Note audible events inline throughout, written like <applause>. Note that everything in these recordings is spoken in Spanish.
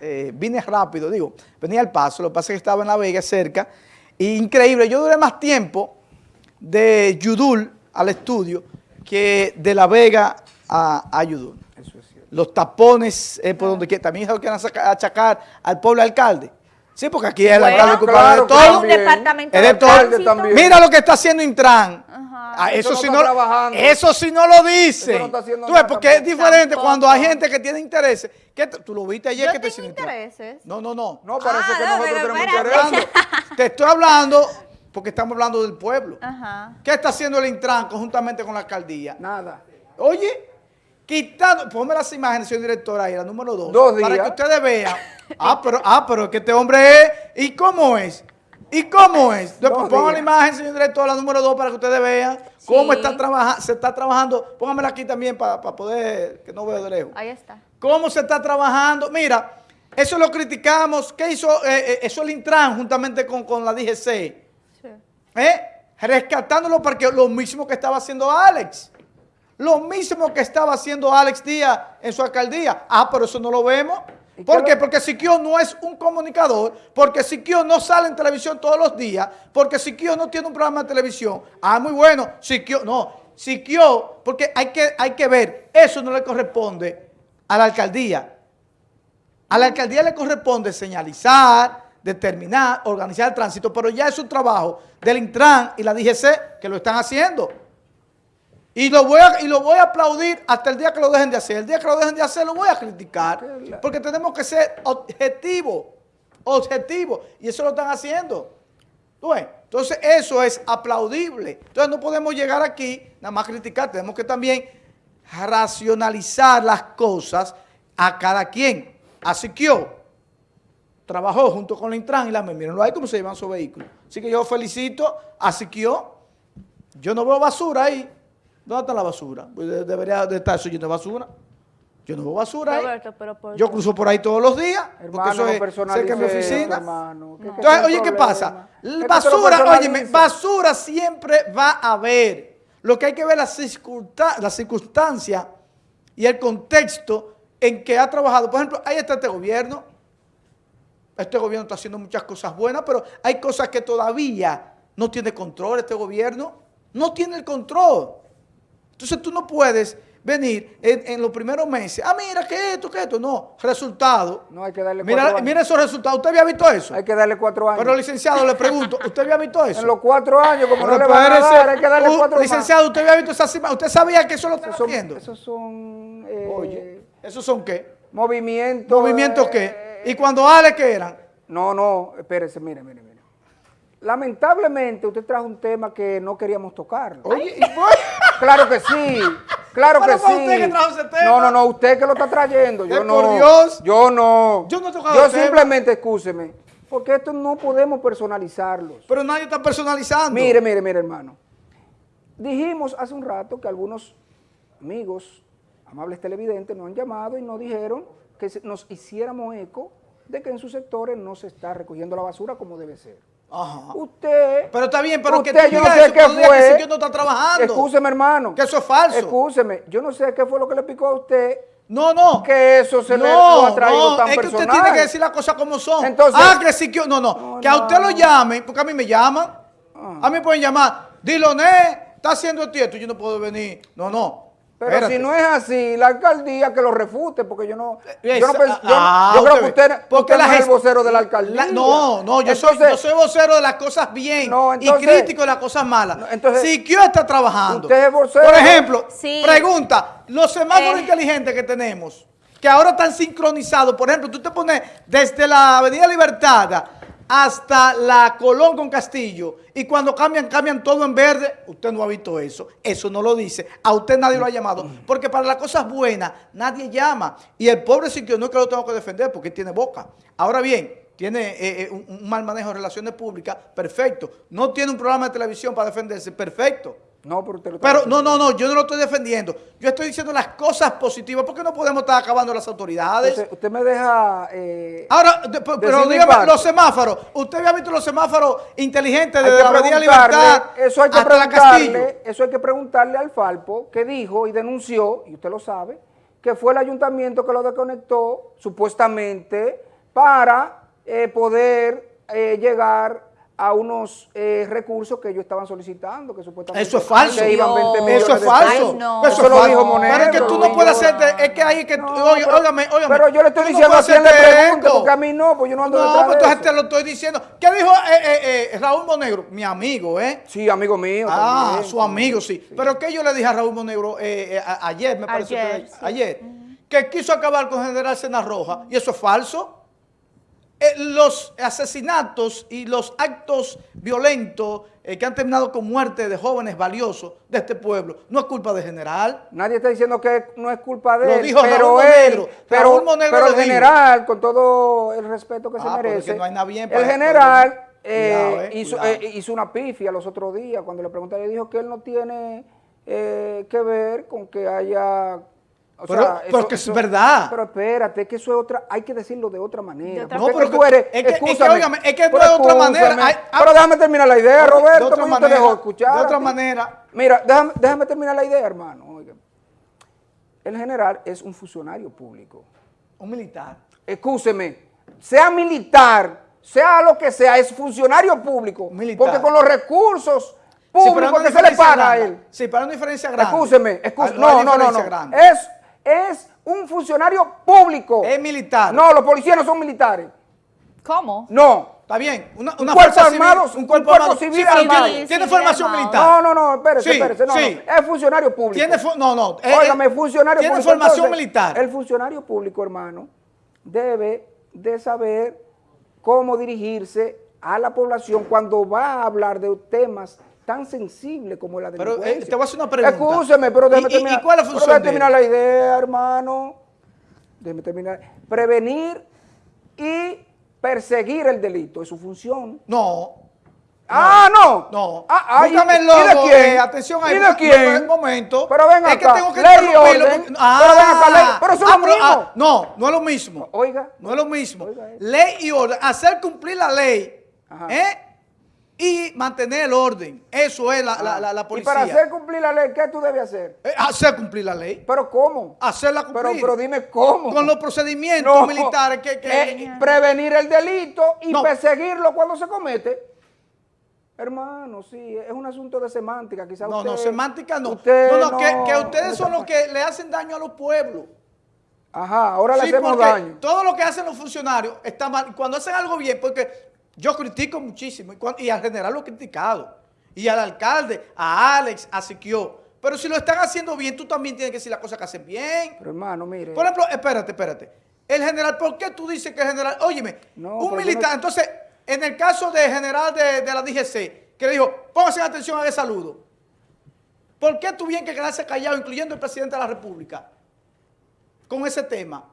Eh, vine rápido, digo, venía al paso, lo que pasa es que estaba en La Vega cerca. increíble, yo duré más tiempo de Yudul al estudio que de La Vega a, a Yudul. Eso es cierto. Los tapones eh, por donde quiera. También se quieren achacar al pueblo alcalde. Sí, porque aquí es la gran culpable de todo. Un departamento de todo. Mira lo que está haciendo Intran. Ah, eso, sí no, eso sí no lo dice. No tú ves, porque es diferente cuando hay gente que tiene intereses. ¿Qué tú lo viste ayer que te tengo intereses. No, no, no. No, parece ah, que nosotros tenemos intereses. Te estoy hablando porque estamos hablando del pueblo. Ajá. ¿Qué está haciendo el Intran conjuntamente con la alcaldía? Nada. Oye, quitando, ponme las imágenes, señor director, ahí, la número dos. Dos días. Para que ustedes vean. <laughs> Ah, pero, ah, pero que este hombre es, ¿y cómo es? ¿Y cómo es? Después pongo la imagen, señor director, la número dos, para que ustedes vean cómo está se está trabajando. Póngamela aquí también para, poder, que no veo de lejos. Ahí está. ¿Cómo se está trabajando? Mira, eso lo criticamos. ¿Qué hizo? Eh, eh, eso el Intran juntamente con, con la DGC. Sí. ¿Eh? Rescatándolo porque lo mismo que estaba haciendo Alex. Lo mismo que estaba haciendo Alex Díaz en su alcaldía. Ah, pero eso no lo vemos. ¿Por qué? Porque Siquio no es un comunicador, porque Siquio no sale en televisión todos los días, porque Siquio no tiene un programa de televisión. Ah, muy bueno, Siquio, no, Siquio, porque hay que, hay que ver, eso no le corresponde a la alcaldía. A la alcaldía le corresponde señalizar, determinar, organizar el tránsito, pero ya es un trabajo del Intran y la DGC que lo están haciendo. Y lo, voy a, y lo voy a aplaudir hasta el día que lo dejen de hacer. El día que lo dejen de hacer lo voy a criticar. Porque tenemos que ser objetivos. Objetivos. Y eso lo están haciendo. Entonces eso es aplaudible. Entonces no podemos llegar aquí nada más criticar. Tenemos que también racionalizar las cosas a cada quien. Así que yo trabajó junto con la Intran y la mírenlo ahí cómo se llevan su vehículo. Así que yo felicito a Siquio. Yo no veo basura ahí. ¿Dónde está la basura? Pues debería de estar subiendo basura. Yo no veo basura ahí. Yo cruzo por ahí todos los días. porque eso es cerca de mi oficina. Entonces, oye, ¿qué pasa? Basura, oye, basura siempre va a haber. Lo que hay que ver es la circunstancia y el contexto en que ha trabajado. Por ejemplo, ahí está este gobierno. Este gobierno está haciendo muchas cosas buenas, pero hay cosas que todavía no tiene control este gobierno. No tiene el control. Entonces tú no puedes venir en, los primeros meses, ah, mira, que esto, que esto, no, resultado. No, hay que darle cuatro mira, años. Mira esos resultados, ¿usted había visto eso? Hay que darle cuatro años. Pero licenciado, le pregunto, <laughs> ¿usted había visto eso? En los cuatro años, como no le van a dar, hay que darle cuatro Licenciado, ¿usted había visto esa cima? ¿Usted sabía que eso lo está haciendo? Esos son... Eh, Oye, ¿esos son qué? Movimientos. ¿Movimientos qué? ¿Y cuando Ale qué eran? No, no, espérese, mire, mire, mire. Lamentablemente usted trajo un tema que no queríamos tocar. Oye, ¿y <laughs> Claro que sí. Claro que sí. usted que trajo ese tema? No, no, no, usted que lo está trayendo. Yo no. Por Dios. Yo no. Yo no he tocado Yo simplemente, escúcheme, porque esto no podemos personalizarlos. Pero nadie está personalizando. Mire, mire, mire, hermano. Dijimos hace un rato que algunos amigos, amables televidentes, nos han llamado y nos dijeron que nos hiciéramos eco de que en sus sectores no se está recogiendo la basura como debe ser. Ajá. Usted. Pero está bien, pero usted, que yo no sé qué fue. Que no está trabajando. Escúcheme, hermano. Que eso es falso. Escúcheme, yo no sé qué fue lo que le picó a usted. No, no. Que eso se le ha traído no, tan es que usted tiene que decir las cosas como son. Entonces, ah, que sí que... No, no. que a usted lo llamen, porque a mí me llaman. Ah. A mí me pueden llamar. Diloné, está haciendo esto. Yo no puedo venir. No, no. Pero si no es así, la alcaldía que lo refute, porque yo no, yo, no yo, ah, yo creo que usted, porque usted no es el vocero de la alcaldía. no, no, yo, soy, yo soy vocero de las cosas bien y crítico de las cosas malas. Entonces, si Kio está trabajando, usted es vocero. por ejemplo, pregunta, los semáforos eh. inteligentes que tenemos, que ahora están sincronizados, por ejemplo, tú te pones desde la Avenida Libertad hasta la Colón con Castillo y cuando cambian, cambian todo en verde. Usted no ha visto eso. Eso no lo dice. A usted nadie lo ha llamado. Porque para las cosas buenas nadie llama. Y el pobre sitio no es que lo tengo que defender porque tiene boca. Ahora bien, tiene eh, eh, un mal manejo de relaciones públicas, perfecto. No tiene un programa de televisión para defenderse, perfecto. No, pero usted lo Pero no, no, no, yo no lo estoy defendiendo. Yo estoy diciendo las cosas positivas. porque no podemos estar acabando las autoridades? Usted, me deja... Eh, Ahora, pero dígame, los semáforos. ¿Usted había visto los semáforos inteligentes de la Avenida Libertad eso hay que hasta la Castillo? Eso hay que preguntarle al Falpo, que dijo y denunció, y usted lo sabe, que fue el ayuntamiento que lo desconectó, supuestamente, para eh, poder eh, llegar a unos eh, recursos que ellos estaban solicitando, que supuestamente... Eso es falso. que iban 20 millones Eso es falso. pesos. no. Eso, Eso es lo falso. dijo Monero, Pero es que tú no puedes hacerte, es que ahí que, No, oye, pero- óigame, óigame. Pero yo le estoy Tú no diciendo a quien le porque a mí no, pues yo no ando No, detrás pues te lo estoy diciendo. ¿Qué dijo eh, eh, eh, Raúl Monegro? Mi amigo, ¿eh? Sí, amigo mío. Ah, también. su amigo, sí. Pero que yo le dije a Raúl Monegro eh, eh, a- ayer, me parece Ayer, que sí. ayer, que quiso acabar con General Cena Roja, y eso es falso. Eh, los asesinatos y los actos violentos eh, que han terminado con muerte de jóvenes valiosos de este pueblo, no es culpa de General. Nadie está diciendo que no es culpa de Lo él, dijo pero Raúl él, Monegro. pero, Raúl Monegro pero el dijo. general, con todo el respeto que Ah, se merece, no hay nada bien el para- general para- eh, Cuidado, eh, hizo, eh, hizo una pifia los otros días cuando le preguntaron, dijo que él no tiene eh, que ver con que haya... o Pero- pero que es verdad. Pero espérate, que eso es otra, hay que decirlo de otra manera. De otra porque No, pero tú eres, es que- es que, óigame, es que no pero es de otra manera. Hay- ah, pero déjame terminar la idea, de Roberto, otra porque yo te manera, dejo escuchar. de otra manera. Mira, déjame, déjame terminar la idea, hermano. oiga. El general es un funcionario público. Un militar. Escúcheme, sea militar, sea lo que sea, es funcionario público. Militar. Porque con los recursos Sí, públicos una que se le paga a él. Sí, pero hay una diferencia grande. Escúcheme, escúcheme. Hay No, no, no, no. grande. Es, es un funcionario público. Es militar. No, los policías no son militares. ¿Cómo? No. Está bien. Una, una cuerpo fuerza civil, armado, un un cuerpo cuerpo armado. civil Sí, armado. tiene, tiene Sí, formación armado. militar. No, no, no, espérese, Sí, espérese. No, sí. no. Es funcionario público. Tiene no, no. Óigame, eh, funcionario tiene público. formación Entonces, militar. El funcionario público, hermano, debe de saber cómo dirigirse a la población cuando va a hablar de temas tan sensibles como la Pero, eh, delincuencia. te voy a hacer una pregunta. Escúcheme, pero déjeme ¿Y- y- y terminar. cuál es la pero función de terminar la idea, hermano. Déjeme terminar. Prevenir y perseguir el delito es su función. No. Ah, no. No. Ah, ah, ¿y- Búscame el y de logo. quién? eh, atención ahí. ¿Y de quién? Un momento. Pero ven Es que acá, tengo que ley orden. porque- Pero ven acá, ley. Pero eso es lo pero- mismo. no, no es lo mismo. Oiga. No es lo mismo. Oiga eso. Ley y orden. Hacer cumplir la ley. Ajá. ¿eh? Y mantener el orden. Eso es la, la, la, la Ah. Y policía. para hacer cumplir la ley, ¿qué tú debes hacer? Eh, hacer cumplir la ley. ¿Pero cómo? Hacerla Pero, cumplir. pero dime cómo. Con los procedimientos No. militares que... que- Eh, prevenir el delito y No. perseguirlo cuando se comete. Hermano, sí, es un asunto de semántica. Quizá no, usted, no, semántica no. usted no, no, que, que ustedes son los que le hacen daño a los pueblos. Ajá, ahora le Sí, hacemos daño. todo lo que hacen los funcionarios está mal. Y Cuando hacen algo bien, porque yo critico muchísimo, y, al general lo he criticado, y al alcalde, a Alex, a Siquio. Pero si lo están haciendo bien, tú también tienes que decir las cosas que hacen bien. Pero hermano, mire. Por ejemplo, espérate, espérate. El general, ¿por qué tú dices que el general? Óyeme, No, un militar. no- Entonces, en el caso del general de, de la DGC, que le dijo, pónganse atención a ese saludo. ¿Por qué tuvieron que quedarse callados, incluyendo el presidente de la República, con ese tema?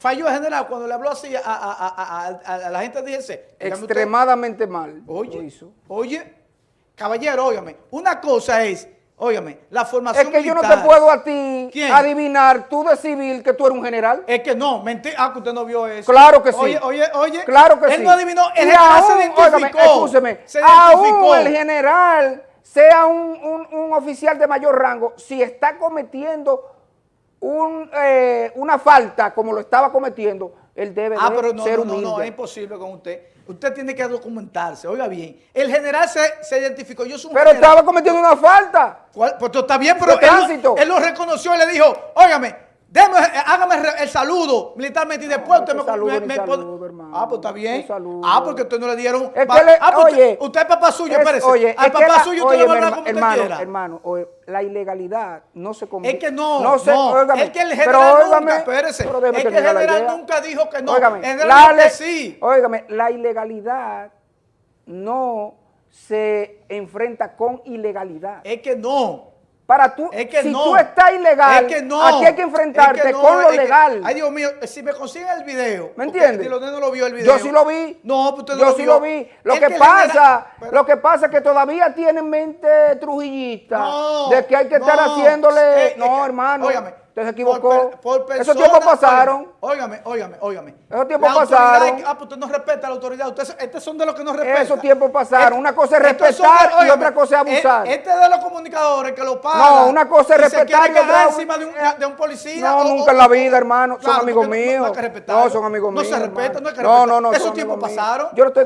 Falló el general cuando le habló así a, a- a- a- la gente de DGC. Usted. Extremadamente mal. lo Oye, hizo. oye, caballero, óigame, una cosa es, óigame, la formación Es que yo no te puedo a ti ¿Quién? adivinar, tú de civil, que tú eres un general. Es que no, mentira. Ah, que usted no vio eso. Claro que sí. Oye, oye, oye. Claro que él sí. no adivinó. El Y general se aún, identificó. óigame, escúcheme, se aún identificó. el general sea un, un- un oficial de mayor rango, si está cometiendo un, eh, una falta como lo estaba cometiendo, él debe Ah, de pero no, ser no, humilde. no, es imposible con usted. Usted tiene que documentarse. Oiga bien. El general se, se identificó. Yo soy un pero general. estaba cometiendo una falta. ¿Cuál? Pues está bien, pero él, él lo reconoció y le dijo, óigame, déme, eh, hágame el saludo militarmente y después No, usted me, saludo, me- me saludo, pon- hermano. Ah, pues está bien. Ah, porque usted no le dieron. Es que le- ah, pues oye, usted, usted es papá suyo, Es- espérese. Oye, Al papá la- suyo usted le va a hablar como usted hermano, quiera. hermano, oye, la ilegalidad no se comete. Es que no, se, no, óigame, es que el pero general óigame, nunca, espérese, pero es que el general nunca dijo que no, Óigame, el general la que sí. óigame, la ilegalidad no se enfrenta con ilegalidad. Es que no. Para tú, Es que si no. tú estás ilegal, es que no. aquí hay que enfrentarte Es que no, con lo legal. ay, Dios mío, si me consiguen el video. ¿Me entiendes? No lo vio el video. Yo sí lo vi. No, pues usted no Yo lo sí vio. lo vi. Lo que, pasa, pero- lo que pasa es que todavía tienen mente trujillista de que hay que estar haciéndole. eh, no, hermano. Óigame, Usted se equivocó. Por, Esos tiempos pasaron. Óigame, óigame, óigame. Esos tiempos pasaron. que- Ah, pues usted no respeta a la autoridad. Ustedes estos son de los que no respetan. Esos tiempos pasaron. Una cosa es respetar y otra cosa es abusar. Este es de los comunicadores que lo pagan. No, una cosa es respetar y es- encima de un, de- un policía. No, o- nunca en la vida, hermano. Son amigos no- míos. No, hay que respetarlo. No, son amigos No míos. se respeta, no hay que No, respetar. no, no. Esos tiempos pasaron. Yo lo estoy